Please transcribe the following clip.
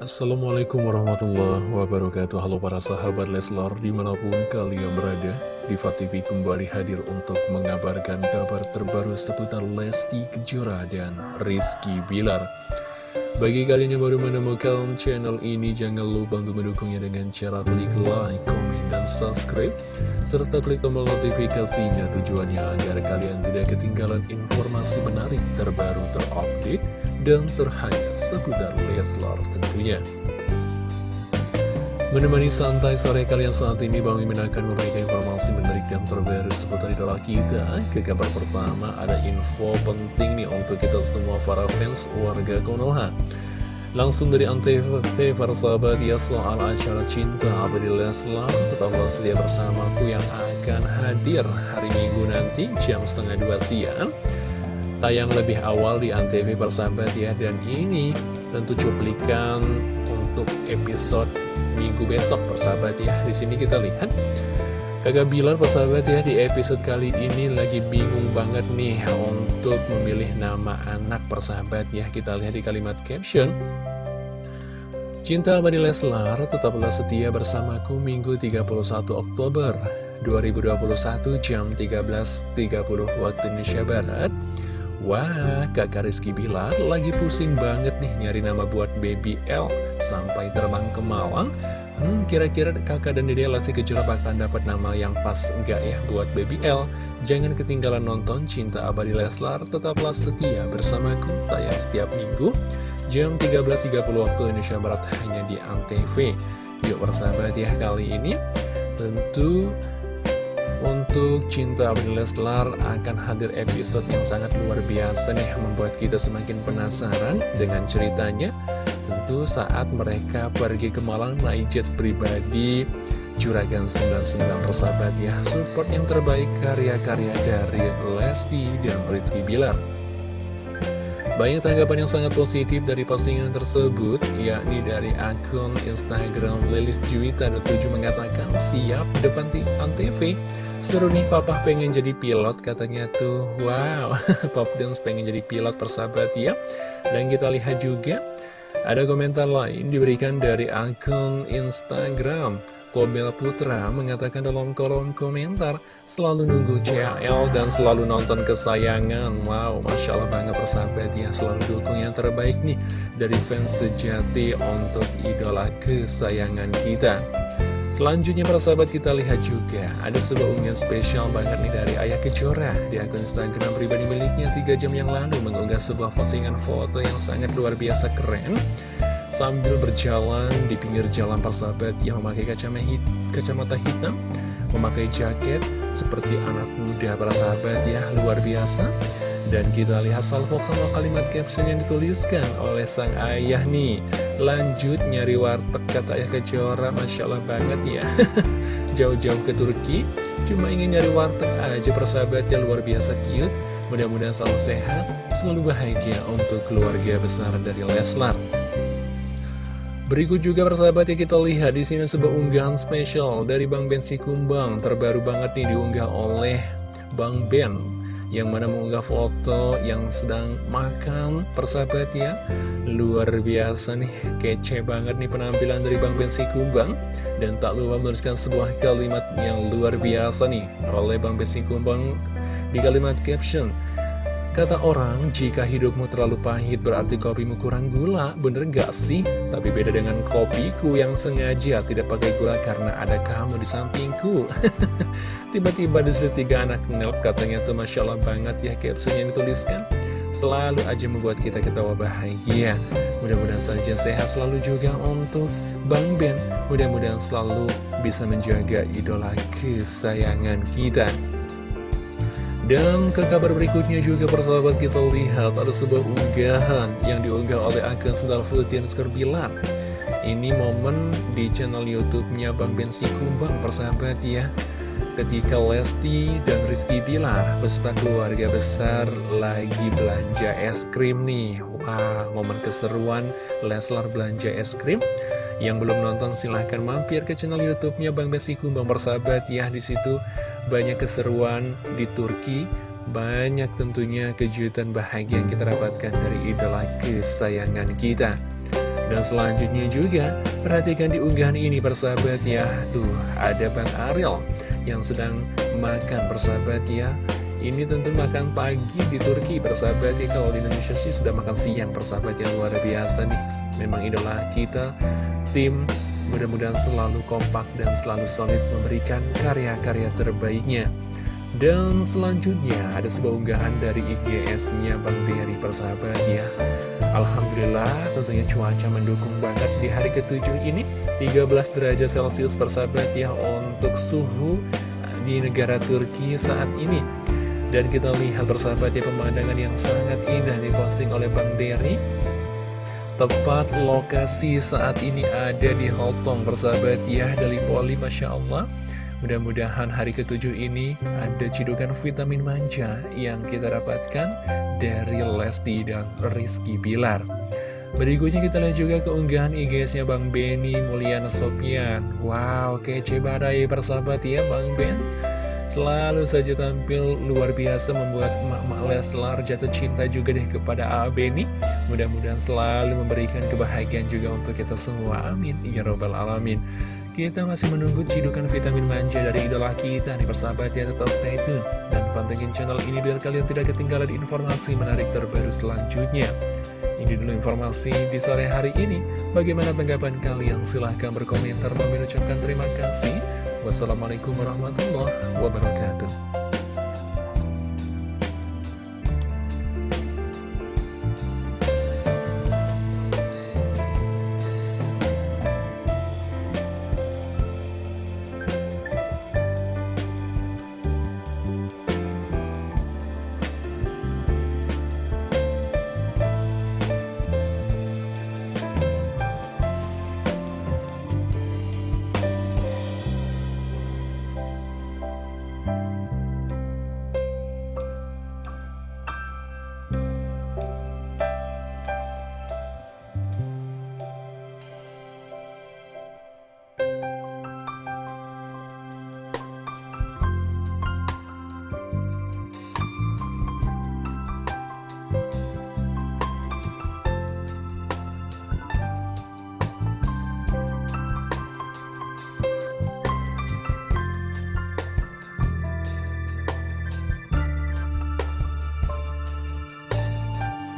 Assalamualaikum warahmatullahi wabarakatuh. Halo para sahabat Leslar di mana pun kalian berada Diva TV kembali hadir untuk mengabarkan kabar terbaru seputar Lesti Kejora dan Rizky Bilar. Bagi kalian yang baru menemukan channel ini jangan lupa untuk mendukungnya dengan cara klik like, komen, dan subscribe serta klik tombol notifikasinya tujuannya agar kalian tidak ketinggalan informasi menarik terbaru terupdate dan terhangat seputar Leslar tentunya. Menemani santai sore kalian saat ini, Bang Mimin akan memberikan informasi menarik dan terbaru seputar idola kita. Ke kabar pertama, ada info penting nih untuk kita semua para fans warga Konoha. Langsung dari Antv, para sahabat ya soal acara cinta Abadi Leslar, tetaplah sedia bersamaku yang akan hadir hari Minggu nanti jam setengah dua siang tayang lebih awal di Antv persahabat ya. Dan ini tentu cuplikan untuk episode minggu besok persahabat ya. Di sini kita lihat Kakak Bilar persahabat ya di episode kali ini lagi bingung banget nih untuk memilih nama anak persahabat ya. Kita lihat di kalimat caption. Cinta abadi Leslar tetaplah setia bersamaku Minggu 31 Oktober 2021 jam 13.30 waktu Indonesia Barat Wah, kakak Rizky Bilar lagi pusing banget nih nyari nama buat baby L sampai terbang ke Malang. Hmm, kira-kira kakak dan dede Lesti Kejora bakalan dapat nama yang pas enggak ya buat baby L? Jangan ketinggalan nonton Cinta Abadi Leslar, tetaplah setia bersamaku, tayang setiap minggu, jam 13.30 waktu Indonesia Barat hanya di Antv. Yuk bersahabat ya kali ini, tentu untuk Cinta Abdi Leslar akan hadir episode yang sangat luar biasa nih Membuat kita semakin penasaran dengan ceritanya. Tentu saat mereka pergi ke Malang naik jet pribadi Juragan 99 persahabat ya Support yang terbaik karya-karya dari Lesti dan Rizky Bilar. Banyak tanggapan yang sangat positif dari postingan tersebut, yakni dari akun Instagram Lilis Juwita 7 mengatakan siap depan Antv Seru nih papa pengen jadi pilot katanya tuh. Wow Pop Dance pengen jadi pilot persahabat ya. Dan kita lihat juga Ada komentar lain diberikan dari akun Instagram. Kobel Putra mengatakan dalam kolom komentar Selalu nunggu CL dan selalu nonton kesayangan. Wow Masya Allah banget persahabat ya. Selalu dukung yang terbaik nih Dari fans sejati untuk idola kesayangan kita Selanjutnya para sahabat kita lihat juga ada sebuah unggahan spesial banget nih dari Ayah Kejora. Di akun Instagram pribadi miliknya 3 jam yang lalu mengunggah sebuah postingan foto yang sangat luar biasa keren. Sambil berjalan di pinggir jalan para sahabat yang memakai kacamata, hit, kacamata hitam memakai jaket seperti anak muda para sahabat ya luar biasa dan kita lihat salvo sama kalimat caption yang dituliskan oleh sang ayah nih. Lanjut nyari warteg kata ayah kejora. Masya Allah banget ya. Jauh-jauh ke Turki Cuma ingin nyari warteg aja persahabat ya luar biasa cute. Mudah-mudahan selalu sehat Selalu bahagia untuk keluarga besar dari Leslar. Berikut juga persahabat ya kita lihat di sini sebuah unggahan spesial dari Bang Ben Sikumbang terbaru banget nih diunggah oleh Bang Ben yang mana mengunggah foto yang sedang makan persahabat ya. Luar biasa nih kece banget nih penampilan dari Bang Bensi Kumbang. Dan tak lupa menuliskan sebuah kalimat yang luar biasa nih oleh Bang Bensi Kumbang di kalimat caption Kata orang, jika hidupmu terlalu pahit berarti kopimu kurang gula, bener gak sih? Tapi beda dengan kopiku yang sengaja tidak pakai gula karena ada kamu di sampingku. Tiba-tiba di situ tiga anak nelp katanya tuh Masya Allah banget ya caption yang dituliskan. Selalu aja membuat kita ketawa bahagia. Mudah-mudahan saja sehat selalu juga untuk Bang Ben. Mudah-mudahan selalu bisa menjaga idola kesayangan kita. Dan ke kabar berikutnya juga persahabat kita lihat ada sebuah unggahan yang diunggah oleh akun Sendal Futin Bilar Ini momen di channel YouTube-nya Bang Bensi Kumbang persahabat ya. Ketika Lesti dan Rizky Bilar beserta keluarga besar lagi belanja es krim nih. Wah, momen keseruan Leslar belanja es krim yang belum nonton silahkan mampir ke channel YouTube-nya Bang Besi Kumbang bersahabat ya di situ banyak keseruan di Turki, banyak tentunya kejutan bahagia yang kita dapatkan dari idola kesayangan kita. Dan selanjutnya juga, perhatikan di unggahan ini persahabat ya. Tuh, ada Bang Ariel yang sedang makan persahabat ya. Ini tentu makan pagi di Turki persahabat ya. Kalau di Indonesia sih sudah makan siang persahabat yang luar biasa nih. Memang idola kita, tim mudah-mudahan selalu kompak dan selalu solid memberikan karya-karya terbaiknya. Dan selanjutnya ada sebuah unggahan dari IGS-nya Bang Dery persahabat ya. Alhamdulillah tentunya cuaca mendukung banget di hari ketujuh ini. 13 derajat celcius persahabat ya untuk suhu di negara Turki saat ini. Dan kita lihat persahabat ya pemandangan yang sangat indah diposting oleh Bang Dery Tepat lokasi saat ini ada di Hotong persahabat ya dari Poli Masya Allah Mudah-mudahan hari ketujuh ini ada cidukan vitamin manja yang kita dapatkan dari Lesti dan Rizky Bilar. Berikutnya kita lihat juga keunggahan IG-nya Bang Benny Mulyana Sopian. Wow, kece badai persahabat ya Bang Ben. Selalu saja tampil luar biasa membuat emak-emak Leslar jatuh cinta juga deh kepada A. Benny. Mudah-mudahan selalu memberikan kebahagiaan juga untuk kita semua. Amin. Ya Robbal Alamin. Kita masih menunggu cidukan vitamin manja dari idola kita nih persahabat ya tetap stay tune Dan pantengin channel ini biar kalian tidak ketinggalan informasi menarik terbaru selanjutnya Ini dulu informasi di sore hari ini Bagaimana tanggapan kalian? Silahkan berkomentar mengucapkan terima kasih Wassalamualaikum warahmatullahi wabarakatuh